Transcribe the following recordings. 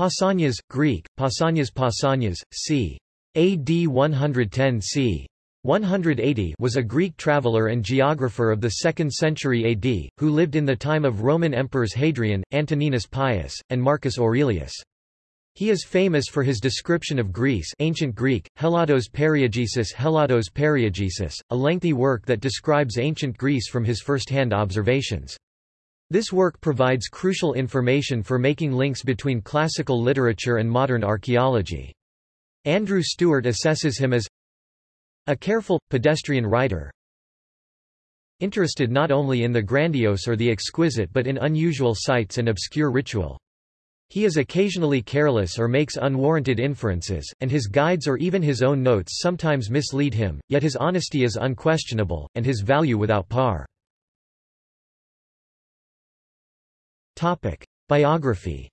Pausanias, Greek, Pausanias Pausanias, c. AD 110 c. 180 was a Greek traveller and geographer of the 2nd century AD, who lived in the time of Roman emperors Hadrian, Antoninus Pius, and Marcus Aurelius. He is famous for his description of Greece ancient Greek, Hellados Periegesis Hellados Periegesis, a lengthy work that describes ancient Greece from his first-hand observations. This work provides crucial information for making links between classical literature and modern archaeology. Andrew Stewart assesses him as a careful, pedestrian writer, interested not only in the grandiose or the exquisite but in unusual sights and obscure ritual. He is occasionally careless or makes unwarranted inferences, and his guides or even his own notes sometimes mislead him, yet his honesty is unquestionable, and his value without par. Biography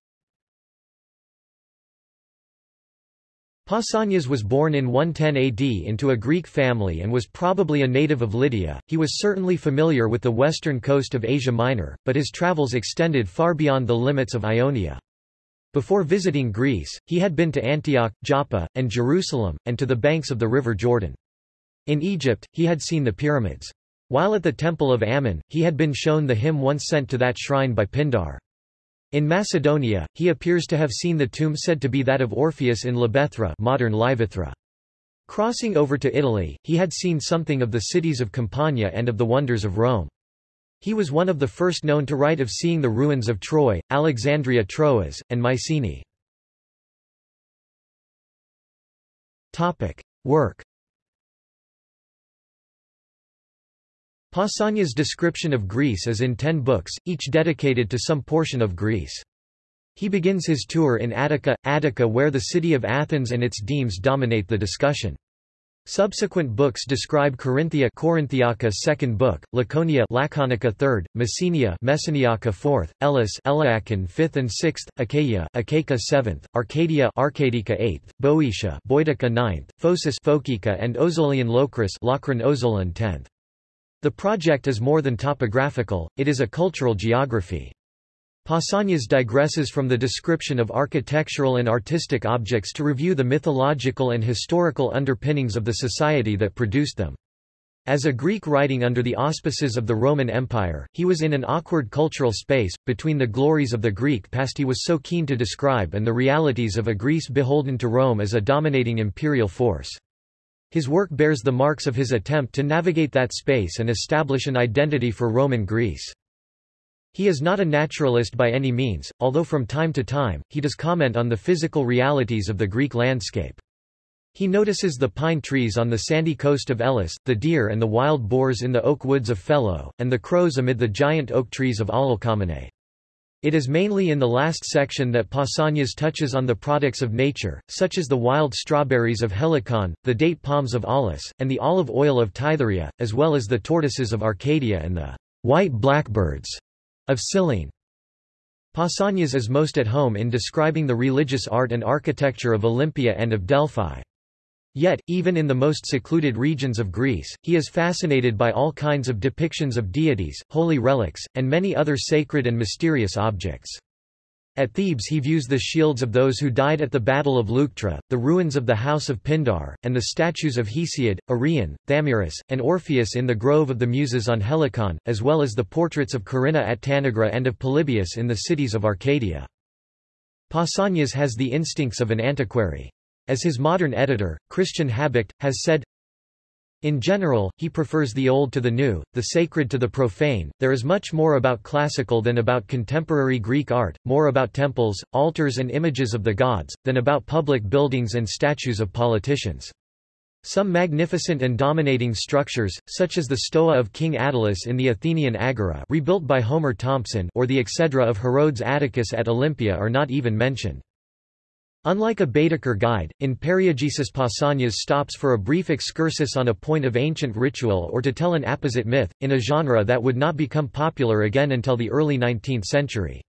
Pausanias was born in 110 AD into a Greek family and was probably a native of Lydia. He was certainly familiar with the western coast of Asia Minor, but his travels extended far beyond the limits of Ionia. Before visiting Greece, he had been to Antioch, Joppa, and Jerusalem, and to the banks of the river Jordan. In Egypt, he had seen the pyramids. While at the temple of Ammon, he had been shown the hymn once sent to that shrine by Pindar. In Macedonia, he appears to have seen the tomb said to be that of Orpheus in Libethra modern. Crossing over to Italy, he had seen something of the cities of Campania and of the wonders of Rome. He was one of the first known to write of seeing the ruins of Troy, Alexandria Troas, and Mycenae. Work Pausanias' description of Greece is in ten books, each dedicated to some portion of Greece. He begins his tour in Attica, Attica where the city of Athens and its demes dominate the discussion. Subsequent books describe Corinthia Corinthiaca second book, Laconia Laconica third, Messenia Messeniaca fourth, Elis Eliacan fifth and sixth, Achaia Achaia seventh, Arcadia Arcadica eighth, Boeotia Boeotica ninth, Phocis Phocica and Ozolian Locris Locrine Ozolan tenth. The project is more than topographical, it is a cultural geography. Pausanias digresses from the description of architectural and artistic objects to review the mythological and historical underpinnings of the society that produced them. As a Greek writing under the auspices of the Roman Empire, he was in an awkward cultural space, between the glories of the Greek past he was so keen to describe and the realities of a Greece beholden to Rome as a dominating imperial force. His work bears the marks of his attempt to navigate that space and establish an identity for Roman Greece. He is not a naturalist by any means, although from time to time, he does comment on the physical realities of the Greek landscape. He notices the pine trees on the sandy coast of Elis, the deer and the wild boars in the oak woods of Phelo, and the crows amid the giant oak trees of Alalcomene. It is mainly in the last section that Pausanias touches on the products of nature, such as the wild strawberries of Helicon, the date palms of Aulis, and the olive oil of Tithorea, as well as the tortoises of Arcadia and the white blackbirds of Cyllene. Pausanias is most at home in describing the religious art and architecture of Olympia and of Delphi. Yet, even in the most secluded regions of Greece, he is fascinated by all kinds of depictions of deities, holy relics, and many other sacred and mysterious objects. At Thebes he views the shields of those who died at the Battle of Leuctra, the ruins of the house of Pindar, and the statues of Hesiod, Arion, Thamyris, and Orpheus in the Grove of the Muses on Helicon, as well as the portraits of Corinna at Tanagra and of Polybius in the cities of Arcadia. Pausanias has the instincts of an antiquary. As his modern editor, Christian Habicht, has said, in general, he prefers the old to the new, the sacred to the profane. There is much more about classical than about contemporary Greek art, more about temples, altars, and images of the gods, than about public buildings and statues of politicians. Some magnificent and dominating structures, such as the Stoa of King Attalus in the Athenian Agora rebuilt by Homer Thompson or the Exedra of Herodes Atticus at Olympia are not even mentioned. Unlike a Baedeker guide, in Periegesis Pausanias stops for a brief excursus on a point of ancient ritual or to tell an apposite myth, in a genre that would not become popular again until the early 19th century.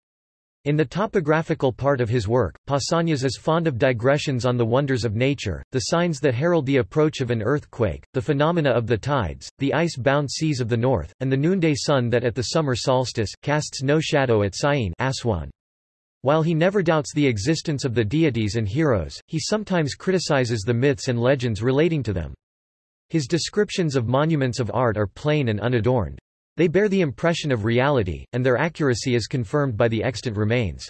In the topographical part of his work, Pausanias is fond of digressions on the wonders of nature, the signs that herald the approach of an earthquake, the phenomena of the tides, the ice-bound seas of the north, and the noonday sun that at the summer solstice, casts no shadow at Syene Aswan. While he never doubts the existence of the deities and heroes, he sometimes criticizes the myths and legends relating to them. His descriptions of monuments of art are plain and unadorned. They bear the impression of reality, and their accuracy is confirmed by the extant remains.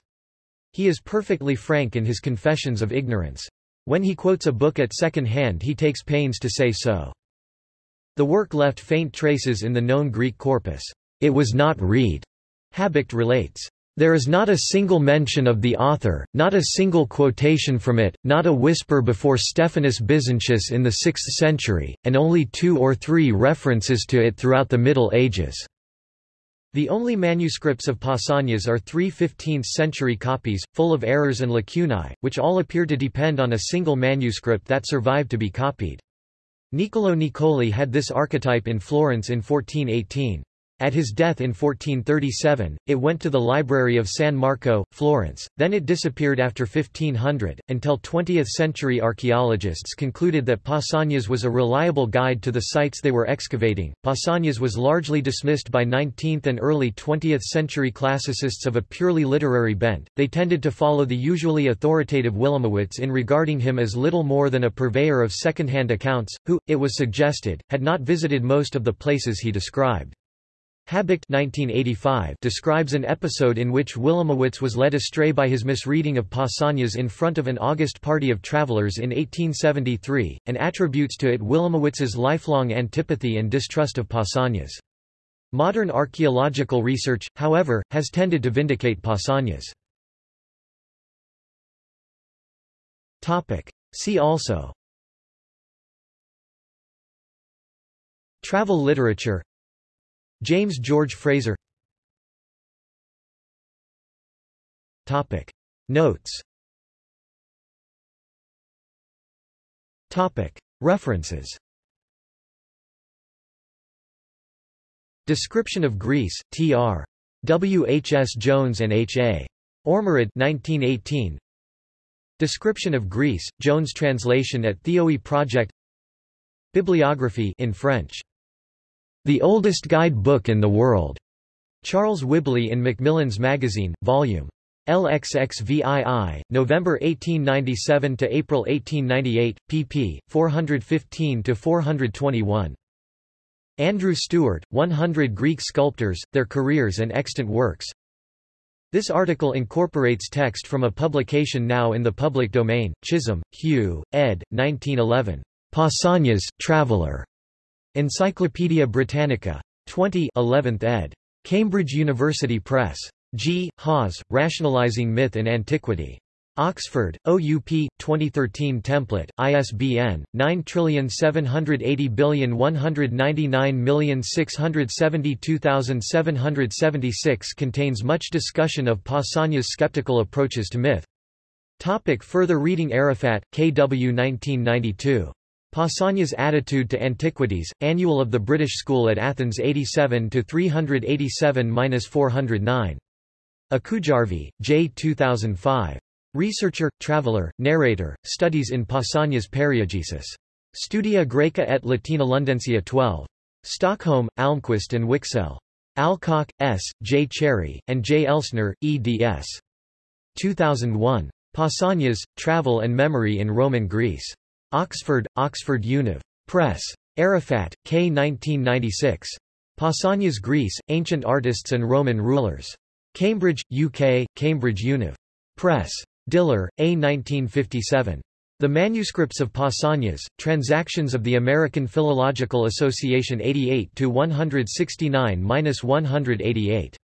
He is perfectly frank in his confessions of ignorance. When he quotes a book at second hand he takes pains to say so. The work left faint traces in the known Greek corpus. It was not read, Habicht relates. There is not a single mention of the author, not a single quotation from it, not a whisper before Stephanus Byzantius in the 6th century, and only two or three references to it throughout the Middle Ages. The only manuscripts of Pausanias are three 15th-century copies, full of errors and lacunae, which all appear to depend on a single manuscript that survived to be copied. Niccolò Niccoli had this archetype in Florence in 1418. At his death in 1437, it went to the Library of San Marco, Florence, then it disappeared after 1500, until 20th-century archaeologists concluded that Pausanias was a reliable guide to the sites they were excavating. Pausanias was largely dismissed by 19th and early 20th-century classicists of a purely literary bent, they tended to follow the usually authoritative Wilamowitz in regarding him as little more than a purveyor of second-hand accounts, who, it was suggested, had not visited most of the places he described. Habicht 1985 describes an episode in which Wilamowitz was led astray by his misreading of Pausanias in front of an August party of travelers in 1873, and attributes to it Wilamowitz's lifelong antipathy and distrust of Pausanias. Modern archaeological research, however, has tended to vindicate Pausanias. See also Travel literature James George Frazer Topic Notes Topic References Description of Greece, T.R. W. H. S. Jones and H. A. Ormerod 1918. Description of Greece, Jones translation at Theoi Project Bibliography in French the Oldest Guide Book in the World. Charles Whibley in Macmillan's Magazine, Vol. LXXVII, November 1897 to April 1898, pp. 415 to 421. Andrew Stewart, 100 Greek Sculptors, Their Careers and Extant Works. This article incorporates text from a publication now in the public domain, Chisholm, Hugh, ed. 1911. Pausanias, Traveller. Encyclopædia Britannica. 20 11th ed. Cambridge University Press. G. Hawes, Rationalizing Myth and Antiquity. Oxford, OUP, 2013 template, ISBN, 9780199672776 contains much discussion of Pausanias' skeptical approaches to myth. Topic further reading Arafat, K. W. 1992. Pausanias' Attitude to Antiquities, Annual of the British School at Athens 87-387-409. Akujarvi, J. 2005. Researcher, traveler, narrator, studies in Pausanias' Periegesis. Studia Graeca et Latina Lundensia 12. Stockholm, Almqvist and Wiksell. Alcock, S., J. Cherry, and J. Elsner, eds. 2001. Pausanias, Travel and Memory in Roman Greece. Oxford, Oxford Univ. Press. Arafat, K. 1996. Pausanias Greece, Ancient Artists and Roman Rulers. Cambridge, UK, Cambridge Univ. Press. Diller, A. 1957. The Manuscripts of Pausanias, Transactions of the American Philological Association 88-169-188.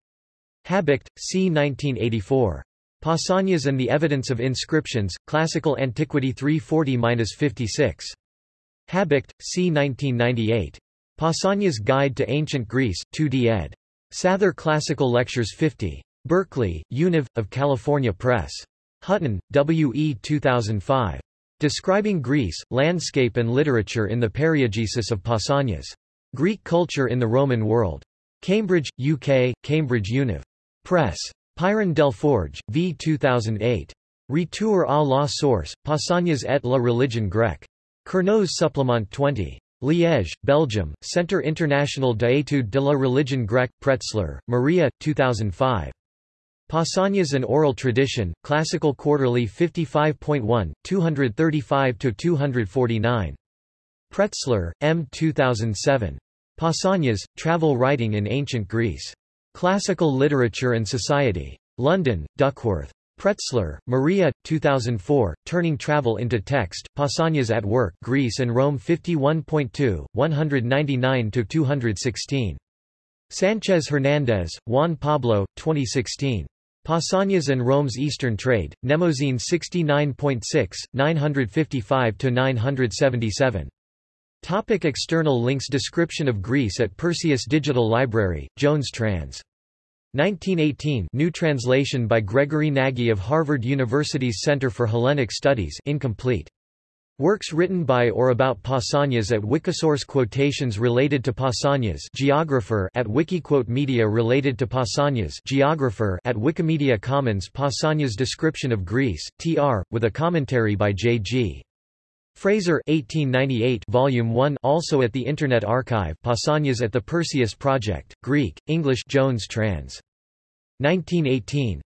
Habicht, C. 1984. Pausanias and the Evidence of Inscriptions, Classical Antiquity 340-56. Habicht, c. 1998. Pausanias Guide to Ancient Greece, 2d ed. Sather Classical Lectures 50. Berkeley, Univ, of California Press. Hutton, W. E. 2005. Describing Greece, Landscape and Literature in the Periegesis of Pausanias. Greek Culture in the Roman World. Cambridge, UK, Cambridge Univ. Press. Peyron Delforge, v. 2008. Retour à la source, Pausanias et la religion grecque. Kernos Supplement 20. Liège, Belgium, Centre International d'études de la religion grecque, Pretzler, Maria, 2005. Pausanias and Oral Tradition, Classical Quarterly 55.1, 235–249. Pretzler, M. 2007. Pausanias, Travel Writing in Ancient Greece. Classical Literature and Society. London, Duckworth. Pretzler, Maria, 2004, Turning Travel into Text, Pausanias at Work Greece and Rome 51.2, 199–216. Sanchez Hernandez, Juan Pablo, 2016. Pausanias and Rome's Eastern Trade, Mnemosyne 69.6, 955–977. Topic external links Description of Greece at Perseus Digital Library, Jones Trans. 1918 New translation by Gregory Nagy of Harvard University's Center for Hellenic Studies incomplete. Works written by or about Pausanias at Wikisource Quotations related to Pausanias geographer at Wikiquote Media related to Pausanias geographer at Wikimedia Commons Pausanias Description of Greece, tr., with a commentary by J.G. Frazer 1898 Volume 1 also at the Internet Archive Pausanias at the Perseus Project, Greek, English Jones trans. 1918.